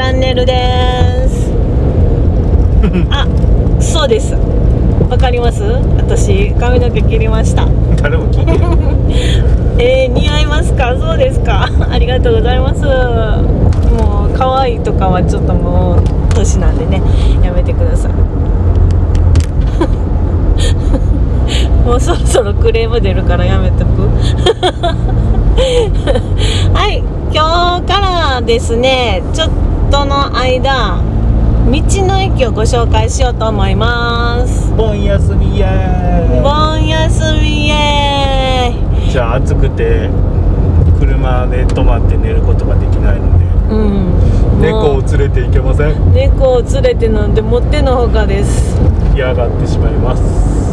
ャンネルです。あそうです。わかります？私髪の毛切りました。誰も聞いてない。えー、似合いますか？そうですか？ありがとうございます。もう可愛いとかはちょっともう年なんでね。やめてください。もうそろそろクレーム出るからやめとく。はい今日からですねちょっとの間道の駅をご紹介しようと思います。盆休みイエーイ。盆休みイエーイ。じゃあ暑くて車で泊まって寝ることができないので。うん。猫を連れて行けません？猫を連れてなんてもってのほかです。嫌がってしまいます。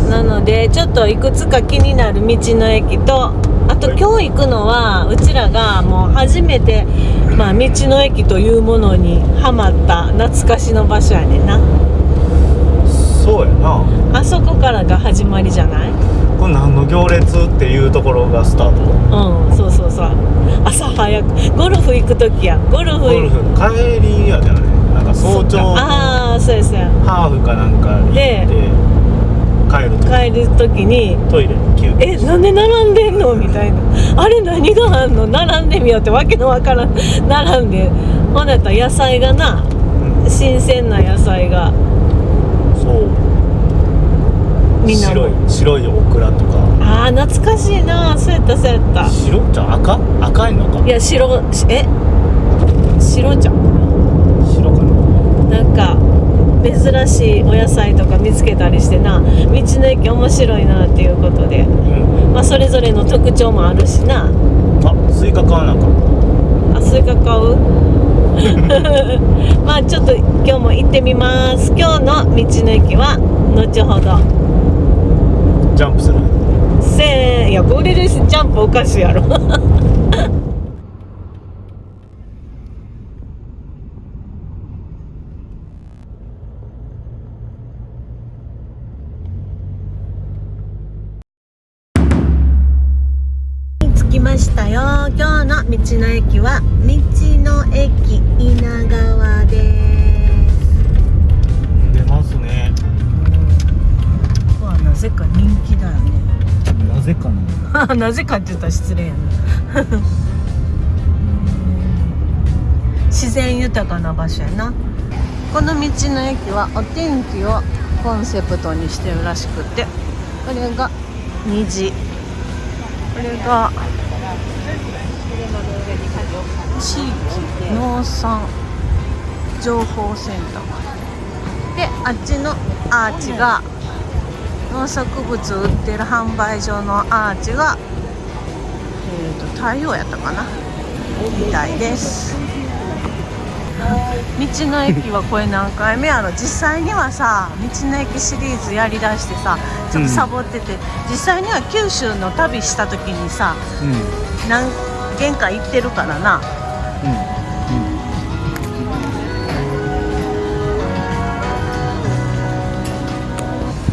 なのでちょっといくつか気になる道の駅とあとはい。今日行くのはうちらがもう初めて、まあ、道の駅というものにハマった懐かしの場所やねんな。そうやな。あそこからが始まりじゃない？これ何の行列っていうところがスタート。うんそうそうそう。朝早く。ゴルフ行く時や。ゴルフゴルフ帰りやじゃないなんか早朝のああそうですねハーフかなんか行って帰ると帰る時にトイレに休憩。えなんで並んでんの？みたいな。あれ何があんの？並んでみようってわけのわからん。並んで。ほんなったら野菜がなうん。新鮮な野菜が。そう。みんな白い白いオクラとか。あー懐かしいな。そうやったそうやった。白じゃあ赤？赤いのか。いや白しえ？白じゃん。白かな。なんか珍しいお野菜とか見つけたりしてな道の駅面白いなっていうことで、うん。まあ、それぞれの特徴もあるしな。あスイカ買わなあかん。あスイカ買う？まあちょっと今日も行ってみます。今日の道の駅は後ほど。ジャンプする。せーいやこれですジャンプおかしいやろしたよ。今日の道の駅は道の駅稲川です。出ますね。ここはなぜか人気だよね。なぜかな。なぜかって言ったら失礼やな。自然豊かな場所やな。この道の駅はお天気をコンセプトにしてるらしくてこれが虹。これが地域農産情報センター。であっちのアーチが農作物売ってる販売所のアーチがえー、と太陽やったかな？みたいです。道の駅はこれ何回目やろ？実際にはさ道の駅シリーズやりだしてさちょっとサボってて、実際には九州の旅した時にさうん何軒か行ってるからな。うん。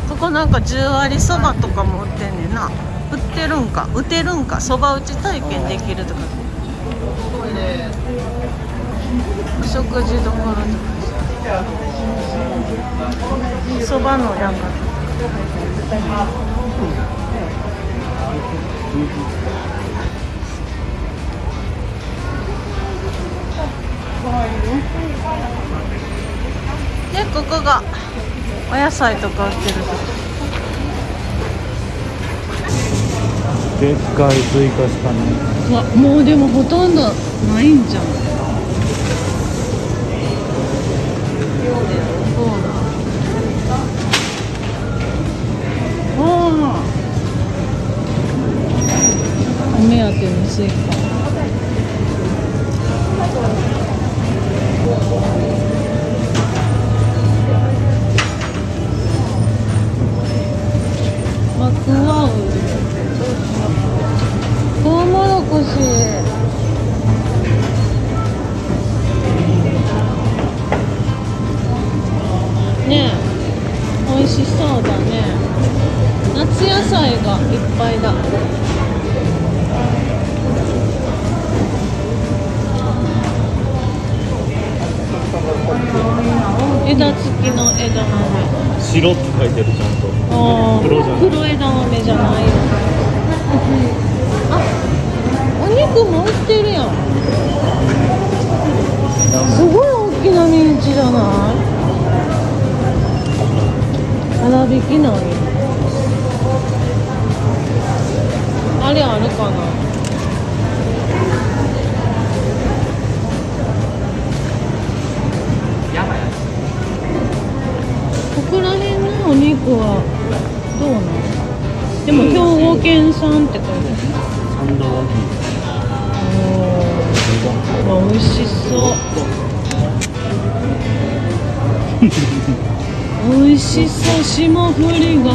ここなん。か10割そばとかも売ってん。ねん。な売ってるん。か売ってるん。かそば打ち体験できるとかお食事どころとかそばのなん。かでここがお野菜とか売ってるでっかいスイカしかないうわもうでもほとんどないんじゃんマクワウトウモロコシ。ねえ。美味しそうだね。夏野菜がいっぱいだ。枝付きの枝豆白って書いてるちゃんと。黒じゃない黒枝豆じゃないよ。あお肉も売ってるやん。すごい大きなミンチじゃない？粗挽きなんよあれあるかな？ここら辺のお肉はどうなのでも兵庫県産って書いてある三度大きいおー美味しそう。美味しそう。霜降りが。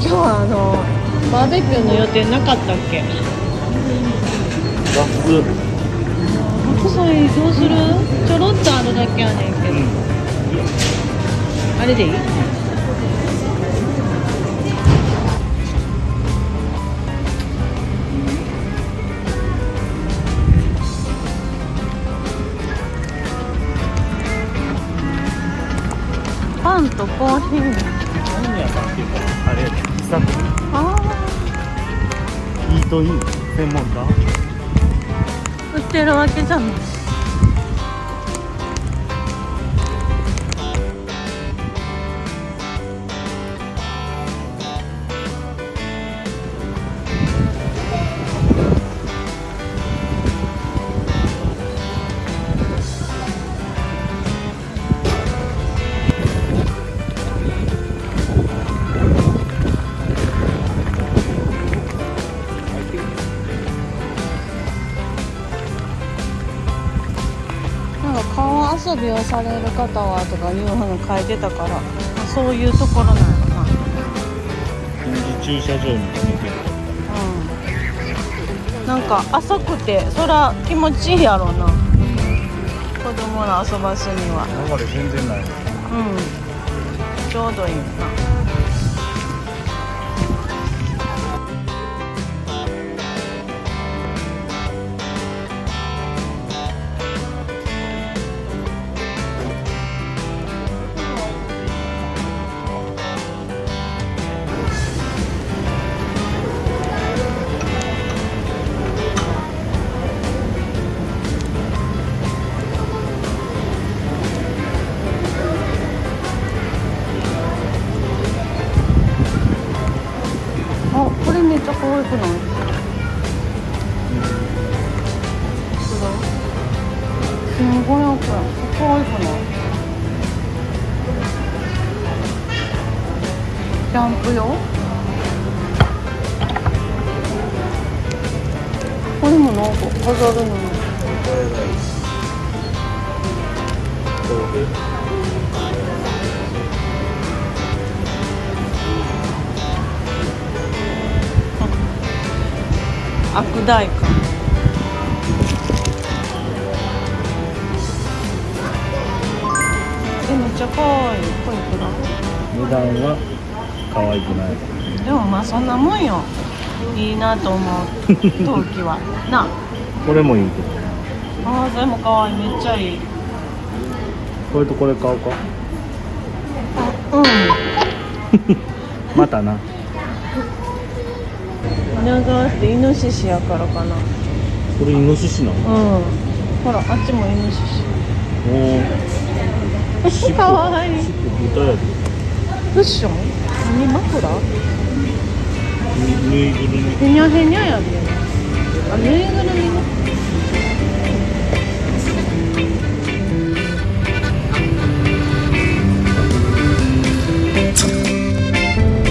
今日はあのバーベキューの予定なかったっけ？ガス白菜どうする？ちょろっとあるだけやねんけど、あれでいい？パンとコーヒー。何屋さんっていうかあれ喫茶店あイートイン専門売ってるわけじゃない遊びをされる方はとかいうふうに書いてたから、まあそういうところなのか。な臨時駐車場に止めてるうん。なんか浅くてそら気持ちいいやろうな。子供ら遊ばすには。流れ全然ない。うん。ちょうどいいよな1500円可愛くないキャンプ用これもなんか飾るのに悪大感ちゃ可愛い。これいくら値段は可愛くないでもまあそんなもんよ。いいなと思う。時は。な。これもいいけどああそれも可愛い。めっちゃいい。これとこれ買おうか。うん。またな。稲川ってイノシシやからかな。これイノシシなの？うん。ほらあっちもイノシシ。おおかわいい。クッション何枕？ぬぬいぐるみ。へにゃへにゃやであぬいぐるみ。ね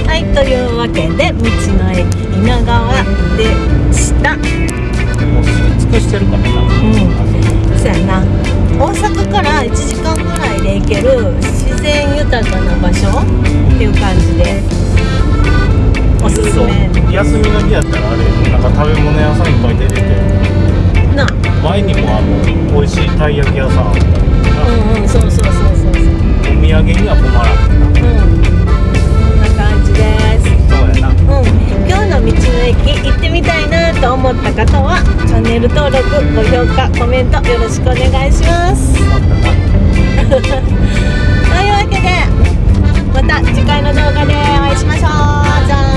はいというわけで道の駅稲川でした。もう尽くしてるからな。うんそうやな。大阪から1時間ぐらいで行ける自然豊かな場所っていう感じで。おすすめ。休みの日やったらあれなんか食べ物屋さんいっぱい出てて。な。前にもあの美味しいたい焼き屋さんあった。うんうんそうそうそうそうそう。お土産には困らんうん。こんな感じです。そうやな。うん。今日の道の駅行ってみたいなと思った方はチャンネル登録ご評価コメントよろしくお願いします。というわけでまた次回の動画でお会いしましょう。じゃ